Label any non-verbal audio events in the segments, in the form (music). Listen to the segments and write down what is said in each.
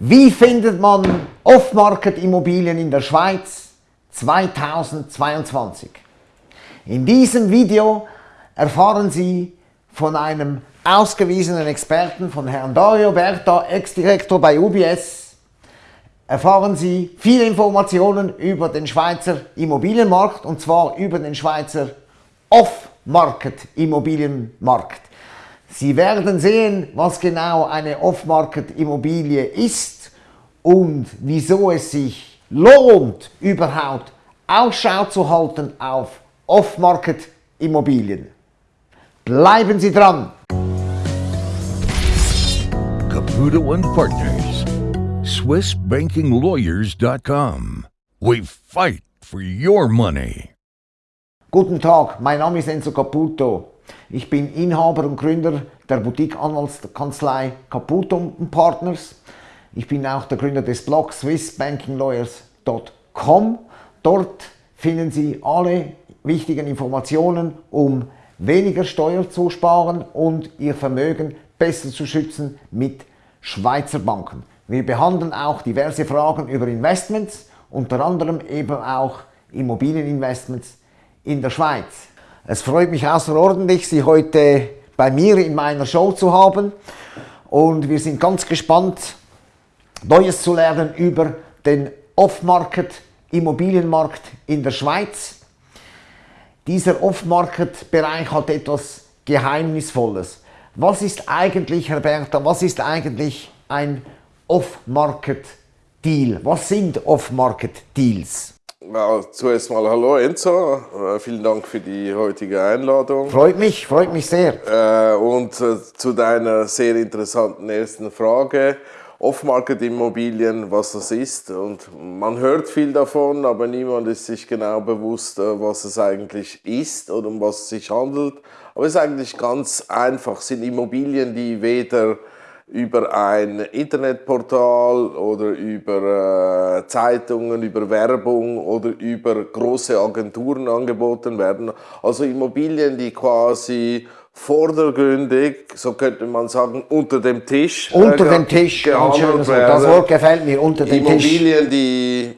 Wie findet man Off-Market-Immobilien in der Schweiz 2022? In diesem Video erfahren Sie von einem ausgewiesenen Experten, von Herrn Dario Berta, Ex-Direktor bei UBS, erfahren Sie viele Informationen über den Schweizer Immobilienmarkt und zwar über den Schweizer Off-Market-Immobilienmarkt. Sie werden sehen, was genau eine Off-Market-Immobilie ist und wieso es sich lohnt, überhaupt Ausschau zu halten auf Off-Market-Immobilien. Bleiben Sie dran! Caputo and Partners, SwissBankingLawyers.com. We fight for your money. Guten Tag, mein Name ist Enzo Caputo. Ich bin Inhaber und Gründer der Boutique-Anwaltskanzlei Caputo Partners. Ich bin auch der Gründer des Blogs swissbankinglawyers.com. Dort finden Sie alle wichtigen Informationen, um weniger Steuer zu sparen und Ihr Vermögen besser zu schützen mit Schweizer Banken. Wir behandeln auch diverse Fragen über Investments, unter anderem eben auch Immobilieninvestments in der Schweiz. Es freut mich außerordentlich, Sie heute bei mir in meiner Show zu haben und wir sind ganz gespannt, Neues zu lernen über den Off-Market Immobilienmarkt in der Schweiz. Dieser Off-Market-Bereich hat etwas Geheimnisvolles. Was ist eigentlich, Herr Bertha, was ist eigentlich ein Off-Market-Deal? Was sind Off-Market-Deals? Ja, zuerst mal hallo Enzo, äh, vielen Dank für die heutige Einladung. Freut mich, freut mich sehr. Äh, und äh, zu deiner sehr interessanten ersten Frage, Off-Market-Immobilien, was das ist. Und man hört viel davon, aber niemand ist sich genau bewusst, was es eigentlich ist oder um was es sich handelt. Aber es ist eigentlich ganz einfach, es sind Immobilien, die weder über ein Internetportal oder über äh, Zeitungen, über Werbung oder über große Agenturen angeboten werden. Also Immobilien, die quasi vordergründig, so könnte man sagen, unter dem Tisch. Unter äh, dem Tisch, gehandelt werden. das Wort gefällt mir, unter dem Immobilien, Tisch. Immobilien, die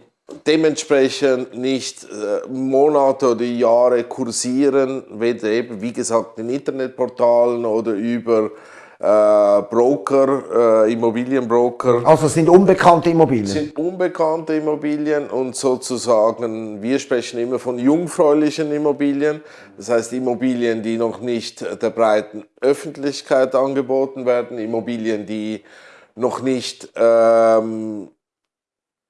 dementsprechend nicht äh, Monate oder Jahre kursieren, weder eben, wie gesagt, in Internetportalen oder über Broker, äh, Immobilienbroker. Also es sind unbekannte Immobilien? sind unbekannte Immobilien und sozusagen, wir sprechen immer von jungfräulichen Immobilien, das heißt Immobilien, die noch nicht der breiten Öffentlichkeit angeboten werden, Immobilien, die noch nicht ähm,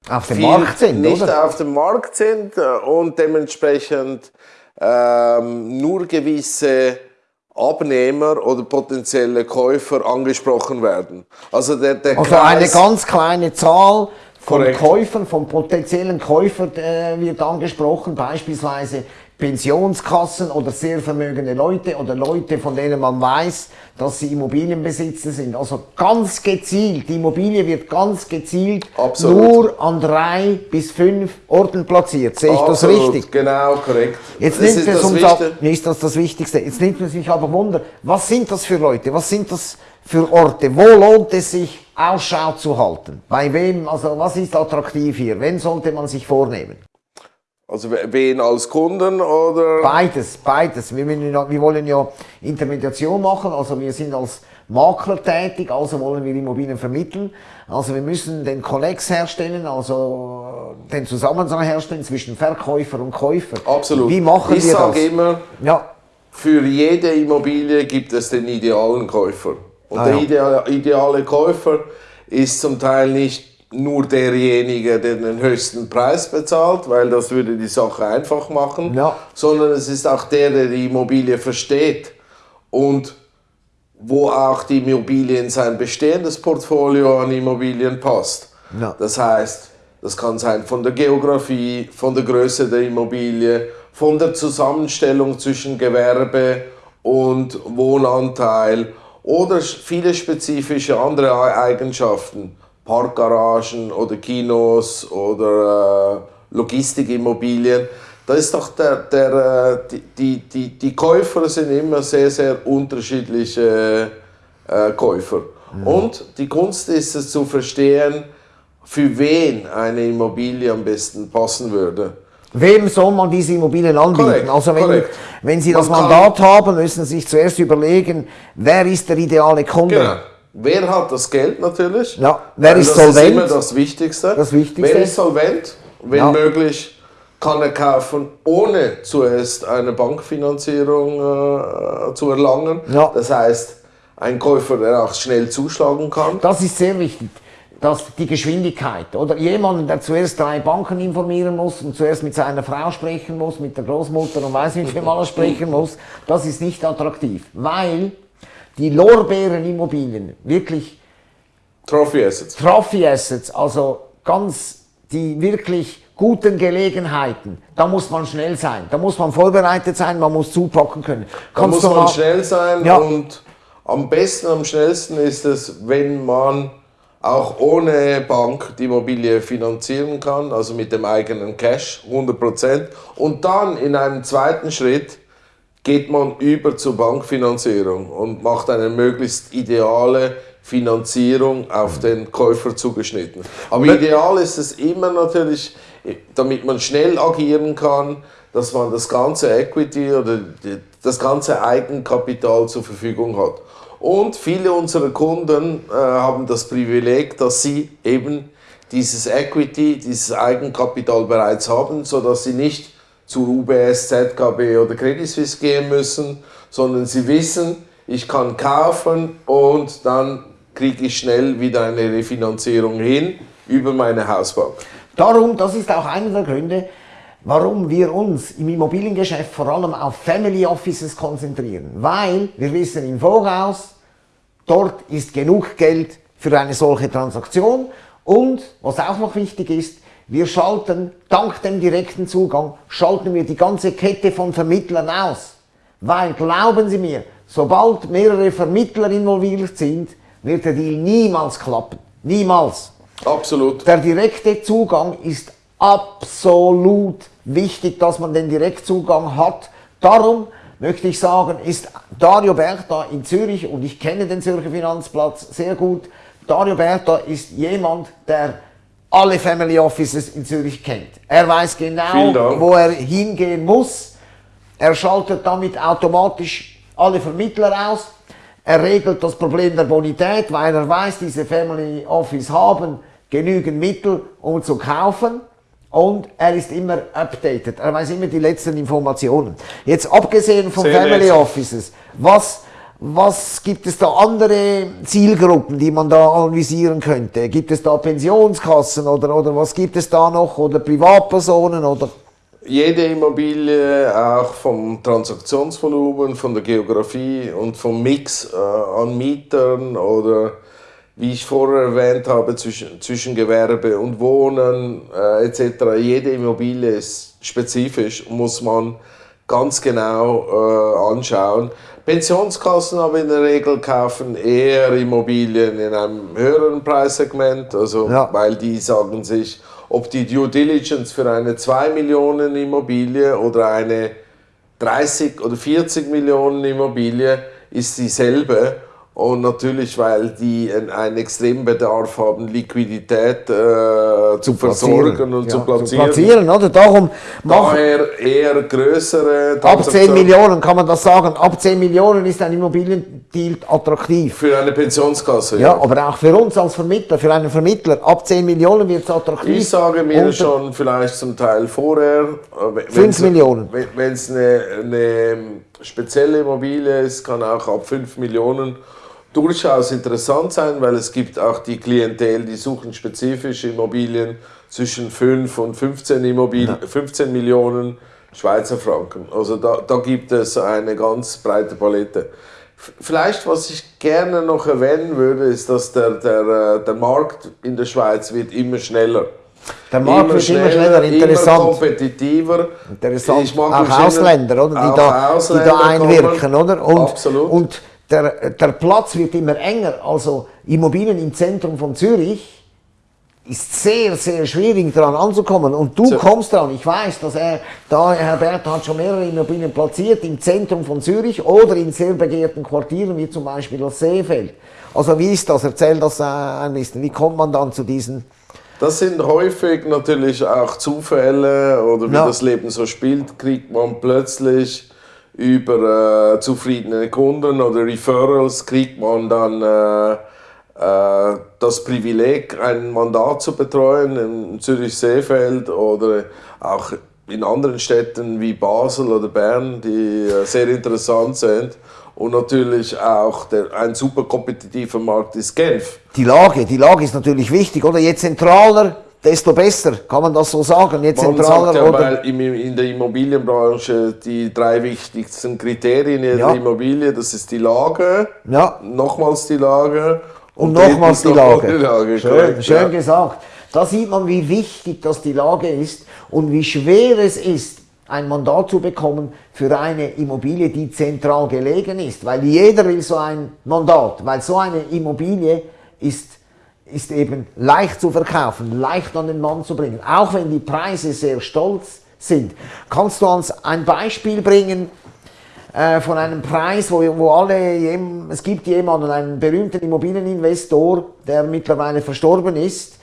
auf dem Markt sind, nicht oder? auf dem Markt sind äh, und dementsprechend ähm, nur gewisse Abnehmer oder potenzielle Käufer angesprochen werden. Also, der, der also eine ganz kleine Zahl von Korrekt. Käufern, von potenziellen Käufern äh, wird angesprochen, beispielsweise Pensionskassen oder sehr vermögende Leute oder Leute, von denen man weiß, dass sie Immobilienbesitzer sind. Also ganz gezielt, die Immobilie wird ganz gezielt Absolut. nur an drei bis fünf Orten platziert. Sehe ich Absolut. das richtig? Genau, korrekt. Jetzt nimmt es uns ab, ist das das Wichtigste. Jetzt nimmt es sich aber Wunder, was sind das für Leute? Was sind das für Orte? Wo lohnt es sich, Ausschau zu halten? Bei wem, also was ist attraktiv hier? Wen sollte man sich vornehmen? Also wen als Kunden oder? Beides, beides. Wir, wir wollen ja Intermediation machen, also wir sind als Makler tätig, also wollen wir Immobilien vermitteln. Also wir müssen den Konnex herstellen, also den Zusammenhang herstellen zwischen Verkäufer und Käufer. Absolut. Wie machen ich wir das? Ich sage immer, ja. für jede Immobilie gibt es den idealen Käufer. Und ah, der ja. ideale Käufer ist zum Teil nicht nur derjenige, der den höchsten Preis bezahlt, weil das würde die Sache einfach machen, ja. sondern es ist auch der, der die Immobilie versteht und wo auch die Immobilie in sein bestehendes Portfolio an Immobilien passt. Ja. Das heißt, das kann sein von der Geografie, von der Größe der Immobilie, von der Zusammenstellung zwischen Gewerbe und Wohnanteil oder viele spezifische andere Eigenschaften. Parkgaragen oder Kinos oder äh, Logistikimmobilien. Da ist doch der, der, äh, die, die, die Käufer sind immer sehr, sehr unterschiedliche äh, Käufer. Mhm. Und die Kunst ist es zu verstehen, für wen eine Immobilie am besten passen würde. Wem soll man diese Immobilien anbieten? Korrekt, also wenn, korrekt. wenn Sie das Man Mandat haben, müssen Sie sich zuerst überlegen, wer ist der ideale Kunde? Genau. Wer hat das Geld natürlich? Ja, wer ist das solvent? ist immer das Wichtigste. Das Wichtigste. Wer ist solvent? Wenn Ja. möglich, kann er kaufen, ohne zuerst eine Bankfinanzierung äh, zu erlangen. Ja. Das heißt, ein Käufer, der auch schnell zuschlagen kann. Das ist sehr wichtig. dass die Geschwindigkeit oder jemanden, der zuerst drei Banken informieren muss und zuerst mit seiner Frau sprechen muss, mit der Großmutter und weiß nicht, wem alles sprechen muss, das ist nicht attraktiv, weil die Lorbeerenimmobilien wirklich Trophy Assets. Trophy Assets, also ganz die wirklich guten Gelegenheiten, da muss man schnell sein, da muss man vorbereitet sein, man muss zupacken können. Da muss man schnell sein Ja. und am besten, am schnellsten ist es, wenn man auch ohne Bank die Immobilie finanzieren kann, also mit dem eigenen Cash, 100%. Und dann in einem zweiten Schritt geht man über zur Bankfinanzierung und macht eine möglichst ideale Finanzierung auf den Käufer zugeschnitten. Aber ideal ist es immer natürlich, damit man schnell agieren kann, dass man das ganze Equity oder das ganze Eigenkapital zur Verfügung hat. Und viele unserer Kunden äh, haben das Privileg, dass sie eben dieses Equity, dieses Eigenkapital bereits haben, sodass sie nicht zur UBS, ZKB oder Credit Suisse gehen müssen, sondern sie wissen, ich kann kaufen und dann kriege ich schnell wieder eine Refinanzierung hin über meine Hausbank. Darum, das ist auch einer der Gründe, warum wir uns im Immobiliengeschäft vor allem auf Family Offices konzentrieren. Weil wir wissen im Voraus, dort ist genug Geld für eine solche Transaktion. Und was auch noch wichtig ist, wir schalten dank dem direkten Zugang, schalten wir die ganze Kette von Vermittlern aus. Weil, glauben Sie mir, sobald mehrere Vermittler involviert sind, wird der Deal niemals klappen. Niemals. Absolut. Der direkte Zugang ist absolut wichtig, dass man den Direktzugang hat. Darum möchte ich sagen, ist Dario Berta in Zürich, und ich kenne den Zürcher Finanzplatz sehr gut, Dario Berta ist jemand, der alle Family Offices in Zürich kennt. Er weiß genau, wo er hingehen muss. Er schaltet damit automatisch alle Vermittler aus. Er regelt das Problem der Bonität, weil er weiß, diese Family Office haben genügend Mittel, um zu kaufen. Und er ist immer updated. Er weiß immer die letzten Informationen. Jetzt abgesehen von Family. Offices, was, was gibt es da andere Zielgruppen, die man da analysieren könnte? Gibt es da Pensionskassen oder, oder was gibt es da noch? Oder Privatpersonen oder? Jede Immobilie, auch vom Transaktionsvolumen, von der Geografie und vom Mix äh, an Mietern oder wie ich vorher erwähnt habe, zwischen, zwischen Gewerbe und Wohnen äh, etc. Jede Immobilie ist spezifisch, muss man ganz genau äh, anschauen. Pensionskassen aber in der Regel kaufen eher Immobilien in einem höheren Preissegment, also Ja. weil die sagen sich, ob die Due Diligence für eine 2 Millionen Immobilie oder eine 30 oder 40 Millionen Immobilie ist dieselbe. Und natürlich, weil die einen, extremen Bedarf haben, Liquidität äh, zu versorgen und Ja, zu platzieren. Zu platzieren oder? Darum Daher eher größere ab 10 Transaktionen. Millionen kann man das sagen. Ab 10 Millionen ist ein Immobiliendeal attraktiv. Für eine Pensionskasse. Ja, aber auch für uns als Vermittler, für einen Vermittler, ab 10 Millionen wird es attraktiv. Ich sage mir Unter- schon vielleicht zum Teil vorher. äh, wenn- Fünf wenn's- Millionen. Wenn wenn es eine, eine spezielle Immobilie ist, kann auch ab 5 Millionen durchaus interessant sein, weil es gibt auch die Klientel, die suchen spezifische Immobilien zwischen 5 und 15, Immobilien, 15 Millionen Schweizer Franken. Also da, da gibt es eine ganz breite Palette. Vielleicht, was ich gerne noch erwähnen würde, ist, dass der, der, äh, der Markt in der Schweiz wird immer schneller. Der Markt wird immer schneller, interessant. Immer kompetitiver. Interessant. Ich mag auch Ausländer, oder? Die, auch da, Ausländer die da einwirken, kommen. oder? Und, Absolut. und der, der Platz wird immer enger. Also Immobilien im Zentrum von Zürich ist sehr, sehr schwierig daran anzukommen. Und du So. kommst dran. Ich weiß, dass er, da Herr Berth hat schon mehrere Immobilien platziert im Zentrum von Zürich oder in sehr begehrten Quartieren, wie zum Beispiel das Seefeld. Also wie ist das? Erzähl das äh, ein bisschen. Wie kommt man dann zu diesen Das sind häufig natürlich auch Zufälle oder wie Ja. das Leben so spielt, kriegt man plötzlich über äh, zufriedene Kunden oder Referrals kriegt man dann äh, äh, das Privileg, ein Mandat zu betreuen in Zürich-Seefeld oder auch in anderen Städten wie Basel oder Bern, die äh, sehr interessant sind. Und natürlich auch der, ein super kompetitiver Markt ist Genf. Die Lage, die Lage ist natürlich wichtig, oder? Je zentraler, desto besser, kann man das so sagen? Je Man zentraler, sagt ja, oder? weil in der Immobilienbranche die drei wichtigsten Kriterien Ja. Immobilie, das ist die Lage, Ja. nochmals die Lage Und nochmals drittens die nochmal Lage. (laughs) die Lage. Schön, korrekt, schön ja. gesagt. Da sieht man, wie wichtig das die Lage ist und wie schwer es ist, ein Mandat zu bekommen für eine Immobilie, die zentral gelegen ist. Weil jeder will so ein Mandat, weil so eine Immobilie ist, ist eben leicht zu verkaufen, leicht an den Mann zu bringen, auch wenn die Preise sehr stolz sind. Kannst du uns ein Beispiel bringen, äh, von einem Preis, wo, wo alle, es gibt jemanden, einen berühmten Immobilieninvestor, der mittlerweile verstorben ist,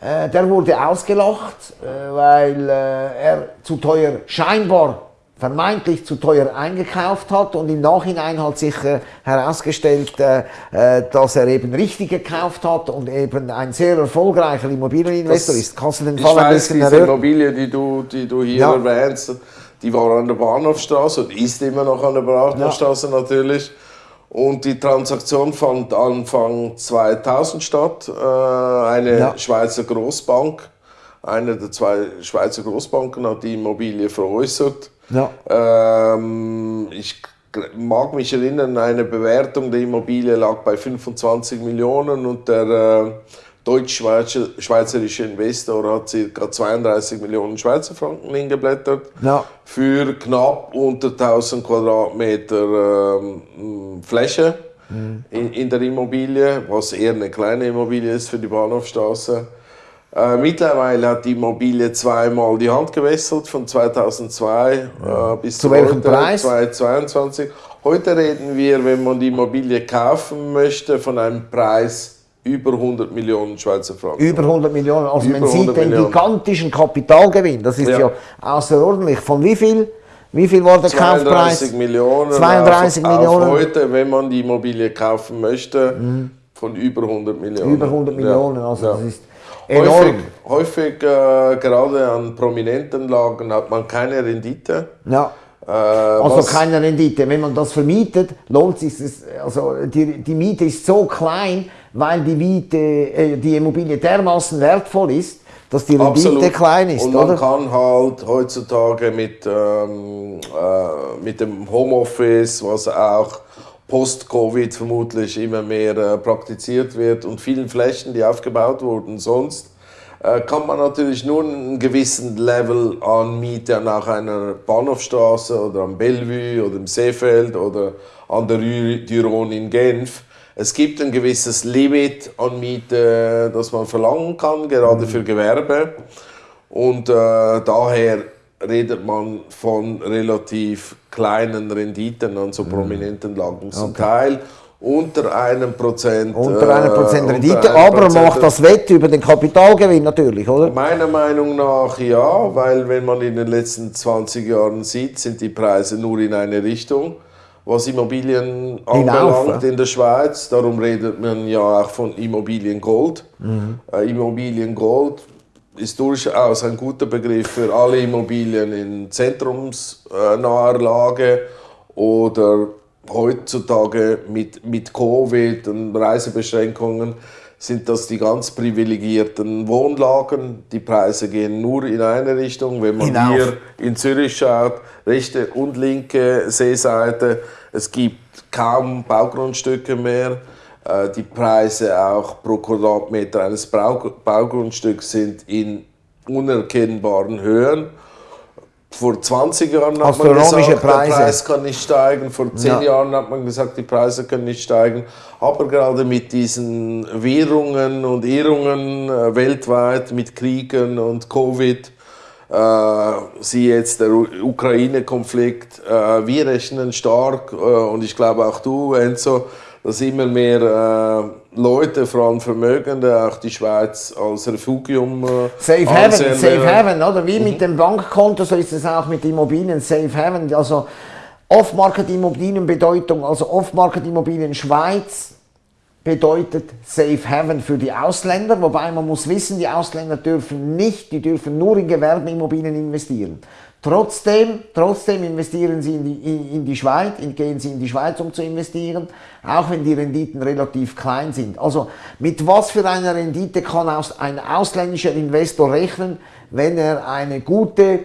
äh, der wurde ausgelacht, äh, weil äh, er zu teuer, scheinbar vermeintlich zu teuer eingekauft hat und im Nachhinein hat sich äh, herausgestellt, äh, äh, dass er eben richtig gekauft hat und eben ein sehr erfolgreicher Immobilieninvestor Das- ist. Kannst du den Fall ein bisschen diese erörtern? Immobilie, die du, die du hier Ja. erwähnst, die war an der Bahnhofstraße und ist immer noch an der Bahnhofstraße natürlich. Und die Transaktion fand Anfang 2000 statt. Äh, eine Ja. Schweizer Großbank, eine der zwei Schweizer Großbanken hat die Immobilie veräußert. Ja. Ähm, ich mag mich erinnern, eine Bewertung der Immobilie lag bei 25 Millionen und der äh, deutsch-schweizerische Investor hat ca. 32 Millionen Schweizer Franken hingeblättert Ja. für knapp unter 1000 Quadratmeter ähm, Fläche in, in der Immobilie, was eher eine kleine Immobilie ist für die Bahnhofstraße. Äh, mittlerweile hat die Immobilie zweimal die Hand gewechselt, von 2002 äh, bis Zu welchem heute, Preis? 2022. Heute reden wir, wenn man die Immobilie kaufen möchte, von einem Preis über 100 Millionen Schweizer Franken. Über 100 Millionen. Also Über man sieht 100 den Millionen. gigantischen Kapitalgewinn. Das ist ja, Ja. außerordentlich. Von wie viel? Wie viel war der 32 Kaufpreis? Millionen. 32 auf, Millionen. Auf heute, wenn man die Immobilie kaufen möchte, von über 100 Millionen. Über 100 Millionen. Also Ja. das ist enorm. Häufig, häufig äh, gerade an prominenten Lagen hat man keine Rendite. Ja. Äh, Also was- keine Rendite. Wenn man das vermietet, lohnt sich es. Also die, die Miete ist so klein, weil die Miete, äh, die Immobilie dermaßen wertvoll ist, dass die Rendite Absolut. klein ist, Und man oder? kann halt heutzutage mit, ähm, äh, mit dem Homeoffice, was auch post-Covid vermutlich immer mehr äh, praktiziert wird und vielen Flächen, die aufgebaut wurden sonst, äh, kann man natürlich nur einen gewissen Level an Miete nach einer Bahnhofstraße oder am Bellevue oder im Seefeld oder an der Rue du Rhône in Genf. Es gibt ein gewisses Limit an Miete, das man verlangen kann, gerade für Gewerbe. Und äh, daher redet man von relativ kleinen Renditen an so prominenten Lagen. Zum Teil unter einem Prozent. Unter einer äh, Prozent Rendite, einem aber Prozent. macht das Wett über den Kapitalgewinn natürlich, oder? Meiner Meinung nach ja, weil wenn man in den letzten 20 Jahren sieht, sind die Preise nur in eine Richtung. Was Immobilien anbelangt in der Schweiz, darum redet man ja auch von Immobiliengold. Mhm. Äh, Immobiliengold ist durchaus ein guter Begriff für alle Immobilien in zentrumsnaher Lage oder heutzutage mit, mit Covid und Reisebeschränkungen sind das die ganz privilegierten Wohnlagen. Die Preise gehen nur in eine Richtung. Wenn man Hinauf. hier in Zürich schaut, rechte und linke Seeseite, es gibt kaum Baugrundstücke mehr. Äh, Die Preise auch pro Quadratmeter eines Baugrundstücks sind in unerkennbaren Höhen. Vor 20 Jahren hat man gesagt, Preise. der Preis kann nicht steigen. Vor 10 Ja. Jahren hat man gesagt, die Preise können nicht steigen. Aber gerade mit diesen Währungen und Irrungen äh, weltweit, mit Kriegen und Covid, äh, sie jetzt der Ukraine-Konflikt, äh, wir rechnen stark äh, und ich glaube auch du, Enzo, dass immer mehr äh, Leute, vor allem Vermögende, auch die Schweiz als Refugium äh, Safe Haven, Safe. Haven, oder? Wie mit dem Bankkonto, so ist es auch mit Immobilien, Safe Haven. Also Off-Market-Immobilien Bedeutung, also Off-Market-Immobilien Schweiz bedeutet Safe Haven für die Ausländer, wobei man muss wissen, die Ausländer dürfen nicht, die dürfen nur in Gewerbeimmobilien investieren. Trotzdem, trotzdem investieren sie in die, in, in die Schweiz, in, gehen sie in die Schweiz, um zu investieren, auch wenn die Renditen relativ klein sind. Also mit was für einer Rendite kann aus, ein ausländischer Investor rechnen, wenn er eine gute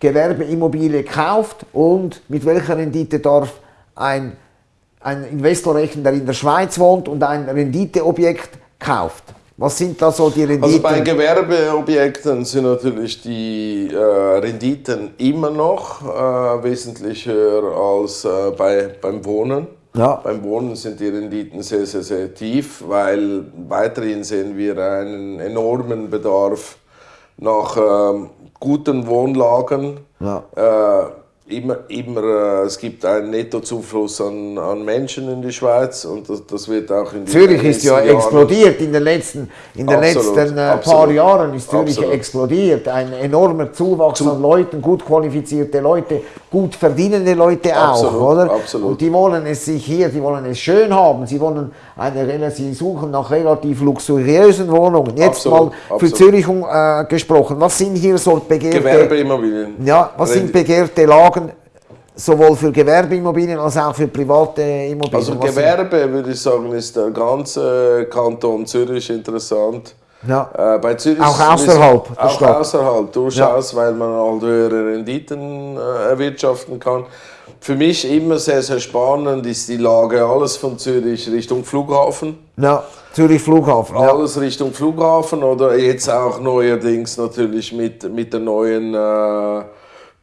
Gewerbeimmobilie kauft und mit welcher Rendite darf ein, ein Investor rechnen, der in der Schweiz wohnt und ein Renditeobjekt kauft? Was sind da so die Renditen? Also bei Gewerbeobjekten sind natürlich die äh, Renditen immer noch äh, wesentlich höher als äh, bei, beim Wohnen. Ja. Beim Wohnen sind die Renditen sehr, sehr, sehr tief, weil weiterhin sehen wir einen enormen Bedarf nach ähm, guten Wohnlagen. Ja. Immer, immer, äh, es gibt einen Nettozufluss an, an Menschen in die Schweiz und das, das wird auch in Zürich ist ja Jahren- explodiert in den letzten, in den Absolut, letzten äh, paar absolut, Jahren ist Zürich absolut. explodiert. Ein enormer Zuwachs an Leuten, gut qualifizierte Leute, gut verdienende Leute auch, oder? absolut. Und die wollen es sich hier, die wollen es schön haben. Sie wollen eine, sie suchen nach relativ luxuriösen Wohnungen. Jetzt mal für. Zürich äh, gesprochen. Was sind hier so begehrte, Gewerbeimmobilien. ja, was sind begehrte Lagen? Sowohl für Gewerbeimmobilien als auch für private Immobilien. Also Gewerbe, würde ich sagen, ist der ganze Kanton Zürich interessant. Ja. Äh, bei Zürich Auch ist- außerhalb der Auch Stadt. außerhalb, durchaus, weil man halt höhere Renditen äh, erwirtschaften kann. Für mich immer sehr, sehr spannend ist die Lage alles von Zürich Richtung Flughafen. Ja, Zürich Flughafen. Ja. Alles Richtung Flughafen oder jetzt auch neuerdings natürlich mit, mit der neuen äh,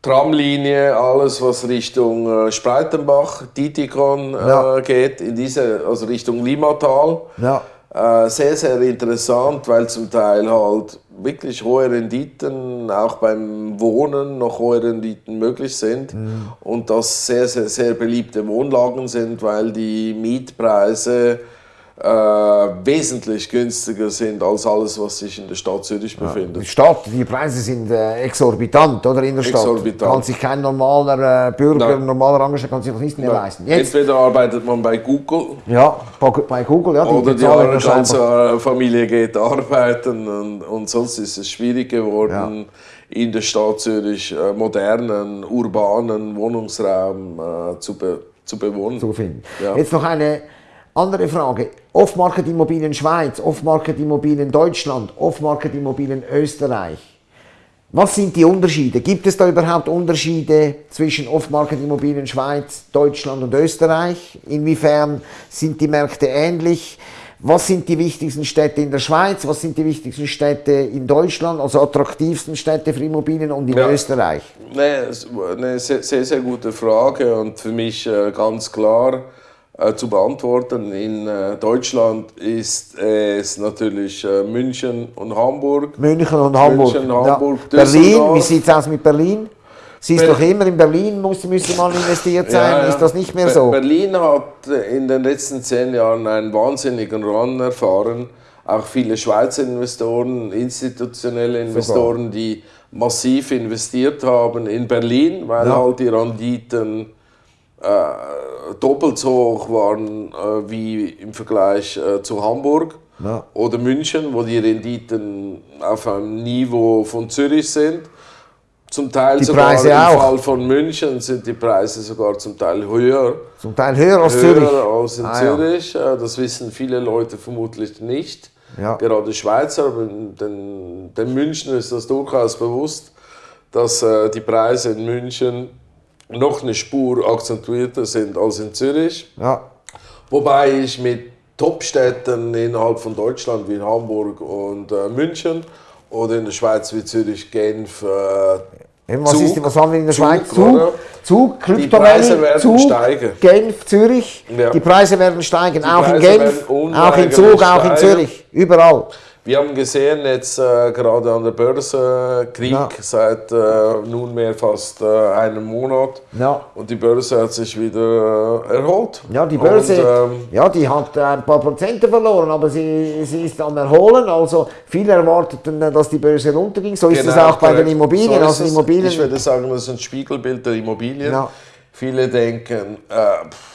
Tramlinie, alles was Richtung äh, Spreitenbach, Titikon äh, Ja. geht, in diese, also Richtung Limatal. Ja. Äh, sehr, sehr interessant, weil zum Teil halt wirklich hohe Renditen, auch beim Wohnen noch hohe Renditen möglich sind und das sehr, sehr, sehr beliebte Wohnlagen sind, weil die Mietpreise äh, wesentlich günstiger sind als alles, was sich in der Stadt Zürich Die befindet. Stadt, die Preise sind äh, exorbitant, oder in der Stadt. Exorbitant. Kann sich kein normaler äh, Bürger, Nein. normaler Angestellter kann sich das nicht mehr leisten. Jetzt, Entweder arbeitet man bei Google ja, bei Google, ja, die oder die ja scheinbar- ganze Familie geht arbeiten und, und sonst ist es schwierig geworden, in der Stadt Zürich äh, modernen, urbanen Wohnungsraum äh, zu, be zu bewohnen. zu finden. Ja. Jetzt noch eine andere Frage. Off-Market-Immobilien Schweiz, Off-Market-Immobilien Deutschland, Off-Market-Immobilien Österreich. Was sind die Unterschiede? Gibt es da überhaupt Unterschiede zwischen Off-Market-Immobilien Schweiz, Deutschland und Österreich? Inwiefern sind die Märkte ähnlich? Was sind die wichtigsten Städte in der Schweiz? Was sind die wichtigsten Städte in Deutschland, also attraktivsten Städte für Immobilien und in Ja. Österreich? Nee, eine sehr, sehr, gute Frage und für mich äh, ganz klar zu beantworten. In äh, Deutschland ist es natürlich äh, München und Hamburg. München und Hamburg. München, Hamburg, ja. Berlin, wie sieht es aus mit Berlin? Sie ist Ber- doch immer in Berlin, muss, müsste mal investiert sein. Ja, ja. Ist das nicht mehr so? Berlin hat äh, in den letzten zehn Jahren einen wahnsinnigen Run erfahren. Auch viele Schweizer Investoren, institutionelle Investoren, die massiv investiert haben in Berlin, weil Ja. halt die Renditen äh, doppelt so hoch waren äh, wie im Vergleich äh, zu Hamburg Ja. oder München, wo die Renditen auf einem Niveau von Zürich sind. Zum Teil Die sogar Preise im auch. Fall von München sind die Preise sogar zum Teil höher, Zum Teil höher als höher Zürich. als in Ah, ja. Zürich. Äh, Das wissen viele Leute vermutlich nicht. Ja. Gerade Schweizer, aber den, den München ist das durchaus bewusst, dass äh, die Preise in München noch eine Spur akzentuierter sind als in Zürich. Ja. Wobei ich mit Top-Städten innerhalb von Deutschland wie Hamburg und äh, München oder in der Schweiz wie Zürich, Genf, äh, Eben, Was, Zug, ist, was haben wir in der Zug, Schweiz? oder? Zug, Zug Die Krypto Preise werden Zug, steigen. Genf, Zürich. Ja. Die Preise werden steigen. auch in Genf, auch in Zug, auch in. Zürich. Überall. Wir haben gesehen, jetzt äh, gerade an der Börse, Krieg Ja. seit äh, nunmehr fast äh, einem Monat. Ja. Und die Börse hat sich wieder äh, erholt. Ja, die Börse, Und, ähm, ja, die hat äh, ein paar Prozente verloren, aber sie, sie ist am Erholen. Also viele erwarteten, äh, dass die Börse runterging. So ist es Genau, auch bei den. Immobilien. So also. Immobilien Ich würde sagen, das ist ein Spiegelbild der Immobilien. Ja. Viele denken,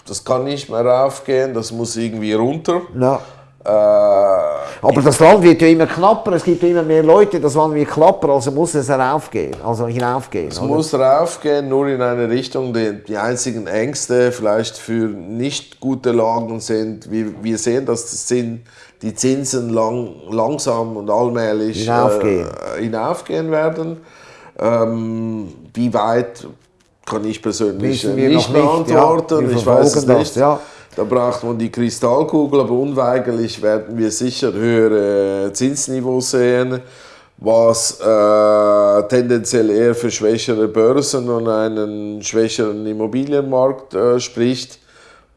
das kann nicht mehr raufgehen, das muss irgendwie runter. ja. Äh, Aber das Land wird ja immer knapper, es gibt ja immer mehr Leute, das Land wird knapper, also muss es heraufgehen, also hinaufgehen. es oder? muss raufgehen, nur in eine Richtung. Die, die einzigen Ängste vielleicht für nicht gute Lagen sind, wir, wir sehen, dass das Zin, die Zinsen lang, langsam und allmählich Hinaufgehen. Äh, hinaufgehen werden. Ähm, wie weit kann ich persönlich äh, nicht nicht, beantworten. ja. Ich weiß es nicht. ja. Da braucht man die Kristallkugel, aber unweigerlich werden wir sicher höhere Zinsniveaus sehen, was äh, tendenziell eher für schwächere Börsen und einen schwächeren Immobilienmarkt äh, spricht.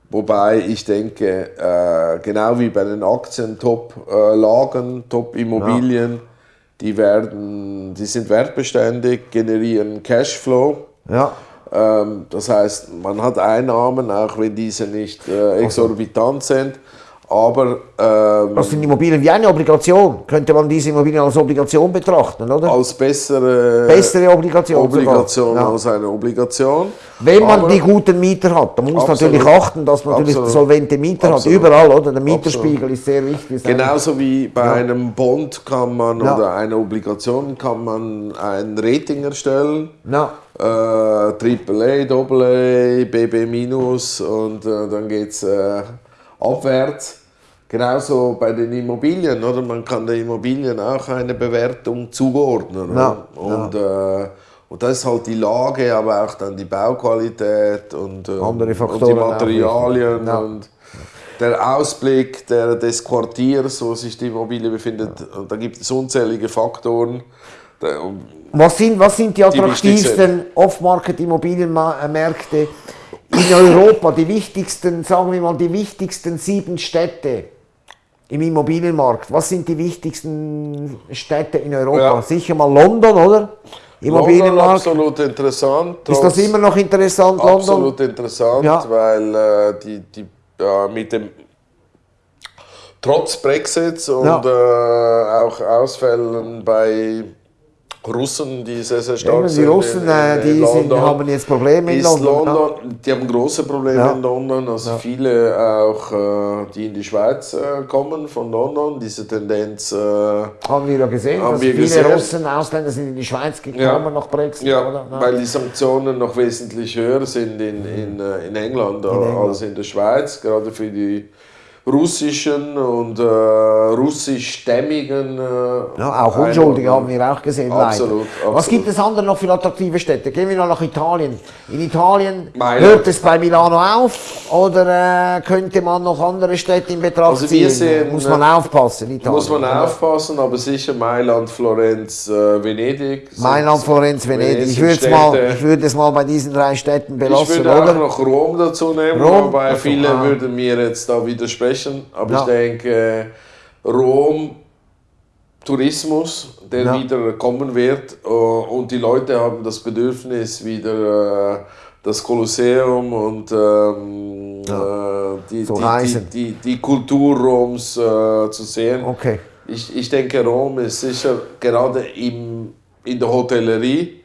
Wobei ich denke, äh, genau wie bei den Aktien, Top-Lagen, Top-Immobilien, die, werden, die sind wertbeständig, generieren Cashflow. Ja, das heißt, man hat Einnahmen, auch wenn diese nicht äh, exorbitant sind. Aber ähm, das sind Immobilien wie eine Obligation, könnte man diese Immobilien als Obligation betrachten, oder? als bessere Bessere Obligation. Obligation Ja. als eine Obligation. Wenn man Aber- die guten Mieter hat, dann muss man Absolut. natürlich achten, dass man natürlich Absolut. solvente Mieter Absolut. hat, überall, oder? Der Mieterspiegel ist sehr wichtig. Genauso wie bei einem Bond kann man Ja. oder einer Obligation kann man ein Rating erstellen. Ja. Äh, AAA, AA, BB minus und äh, dann geht es äh, abwärts. Genauso bei den Immobilien, oder? Man kann den Immobilien auch eine Bewertung zuordnen. Ja, Und, äh, und das ist halt die Lage, aber auch dann die Bauqualität und, äh, Andere und die Materialien. Ja. und der Ausblick der, des Quartiers, wo sich die Immobilie befindet. Und da gibt es unzählige Faktoren. Was sind, was sind die attraktivsten Off-Market-Immobilienmärkte in Europa? Die wichtigsten, sagen wir mal, die wichtigsten sieben Städte im Immobilienmarkt. Was sind die wichtigsten Städte in Europa? Ja. Sicher mal London, oder? London Immobilienmarkt. absolut interessant. Ist das immer noch interessant, London? Absolut interessant, Ja. weil äh, die, die äh, mit dem trotz Brexits und Ja. äh, auch Ausfällen bei Russen, die sehr, sehr stark Eben, sind. die Russen, in, äh, in, die in sind, haben jetzt Probleme in London. London, die haben große Probleme Ja. in London. Also viele auch, äh, die in die Schweiz äh, kommen von London. Diese Tendenz äh, Ja. Haben wir ja gesehen, Haben dass wir viele gesehen. Russen, Ausländer sind in die Schweiz gekommen Ja. nach Brexit. Ja, oder? Ja. weil die Sanktionen noch wesentlich höher sind in, in, äh, in, England, als in der Schweiz, gerade für die russischen und äh, russischstämmigen. Äh, Ja, auch Unschuldige haben wir auch gesehen. Absolut, leider. Was absolut. gibt es andere noch für attraktive Städte? Gehen wir noch nach Italien. In Italien Mailand. hört es bei Milano auf oder äh, könnte man noch andere Städte in Betracht Also ziehen? sehen, Muss man äh, aufpassen. Italien. Muss man aufpassen, aber sicher Mailand, Florenz, äh, Venedig. Mailand, Florenz, Venedig. Ich würde es mal, ich es mal bei diesen drei Städten Ich belassen, würde auch oder? noch Rom dazu nehmen, Rom? wobei Also, viele ah. würden mir jetzt da widersprechen. Aber Ja. ich denke, Rom, Tourismus, der Ja. wieder kommen wird. äh, Und die Leute haben das Bedürfnis, wieder äh, das Kolosseum und ähm, äh, die, die, die, die Kultur Roms äh, zu sehen. Okay. Ich, ich denke, Rom ist sicher gerade im, in der Hotellerie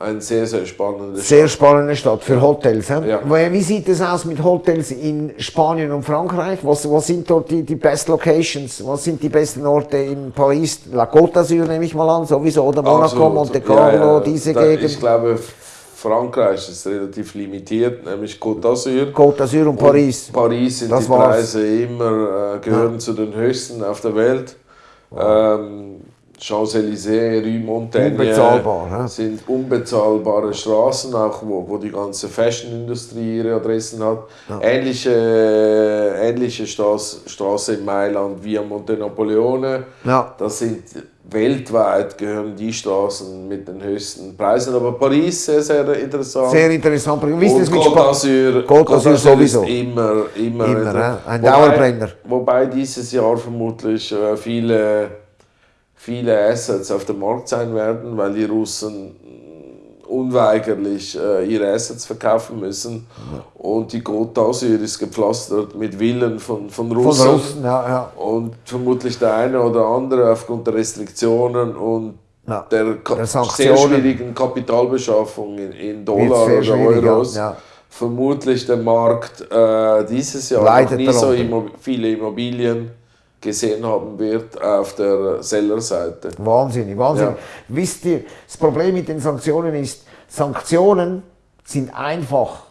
ein sehr, sehr spannendes Sehr spannende Stadt für Hotels. Ja. Wie sieht es aus mit Hotels in Spanien und Frankreich? Was, was sind dort die, die best Locations? Was sind die besten Orte in Paris? La Côte d'Azur nehme ich mal an, sowieso. Oder Monaco. Monte Carlo, Ja, ja. diese Da- Gegend. Ich glaube, Frankreich ist relativ limitiert, nämlich Côte d'Azur. Côte d'Azur und Paris. Und Paris sind Das die war's. Preise immer, äh, gehören zu den höchsten auf der Welt. Ähm, Champs-Élysées, Rue Montaigne Unbezahlbar, ne? sind unbezahlbare Straßen, auch wo, wo die ganze Fashion-Industrie ihre Adressen hat. Ähnliche, ähnliche Straße, Straße in Mailand, Via Monte Napoleone. Ja. Das sind weltweit gehören die Straßen mit den höchsten Preisen. Aber Paris sehr, sehr interessant. Sehr interessant. Wie ist mit Côte Spanien? d'Azur Côte sowieso. ist immer, immer, Immer, ne? Ein Wobei- Dauerbrenner. Wobei dieses Jahr vermutlich äh, viele viele Assets auf dem Markt sein werden, weil die Russen unweigerlich äh, ihre Assets verkaufen müssen. Und die d'Azur ist gepflastert mit Villen von, von Russen. Von Russen, ja, ja. Und vermutlich der eine oder andere aufgrund der Restriktionen und Ja, der, Ka- der sehr schwierigen Kapitalbeschaffung in, in Dollar oder Euros. vermutlich der Markt äh, dieses Jahr Leidet noch nie so immo viele Immobilien gesehen haben wird auf der Sellerseite. Wahnsinnig, wahnsinnig. Ja. Wisst ihr, das Problem mit den Sanktionen ist, Sanktionen sind einfach,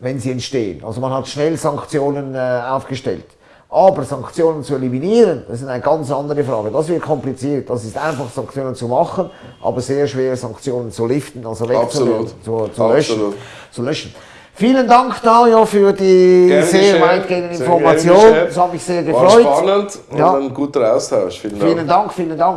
wenn sie entstehen. Also man hat schnell Sanktionen äh, aufgestellt. Aber Sanktionen zu eliminieren, das ist eine ganz andere Frage. Das wird kompliziert. Das ist einfach, Sanktionen zu machen, aber sehr schwer, Sanktionen zu liften, also wegzunehmen, Absolut. zu, zu, löschen, Absolut. zu löschen. Vielen Dank, Dario, für die Gern sehr Informationen. gern geschehen. Das hat mich sehr War gefreut. spannend und Ja. ein guter Austausch. Vielen Dank. Vielen Dank, vielen Dank.